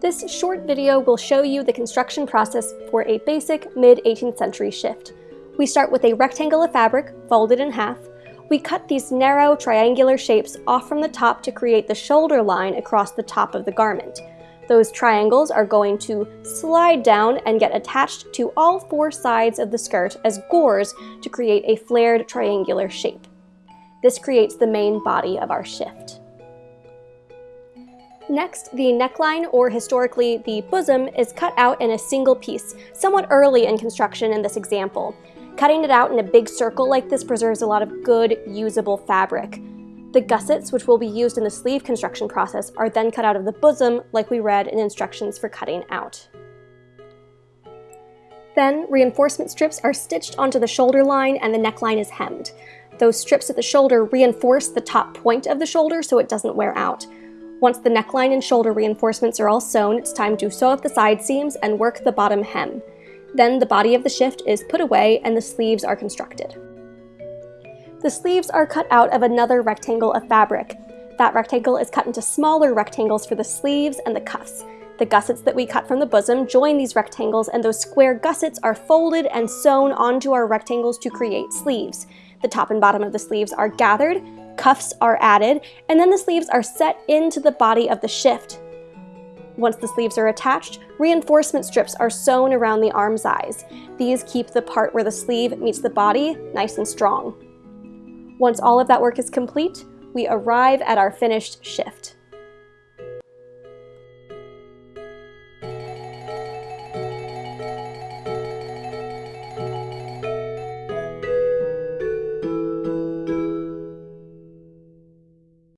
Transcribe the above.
This short video will show you the construction process for a basic mid-18th century shift. We start with a rectangle of fabric, folded in half. We cut these narrow triangular shapes off from the top to create the shoulder line across the top of the garment. Those triangles are going to slide down and get attached to all four sides of the skirt as gores to create a flared triangular shape. This creates the main body of our shift. Next, the neckline, or historically the bosom, is cut out in a single piece, somewhat early in construction in this example. Cutting it out in a big circle like this preserves a lot of good, usable fabric. The gussets, which will be used in the sleeve construction process, are then cut out of the bosom like we read in instructions for cutting out. Then, reinforcement strips are stitched onto the shoulder line and the neckline is hemmed. Those strips at the shoulder reinforce the top point of the shoulder so it doesn't wear out. Once the neckline and shoulder reinforcements are all sewn, it's time to sew up the side seams and work the bottom hem. Then the body of the shift is put away and the sleeves are constructed. The sleeves are cut out of another rectangle of fabric. That rectangle is cut into smaller rectangles for the sleeves and the cuffs. The gussets that we cut from the bosom join these rectangles and those square gussets are folded and sewn onto our rectangles to create sleeves. The top and bottom of the sleeves are gathered, cuffs are added, and then the sleeves are set into the body of the shift. Once the sleeves are attached, reinforcement strips are sewn around the arm size. These keep the part where the sleeve meets the body nice and strong. Once all of that work is complete, we arrive at our finished shift.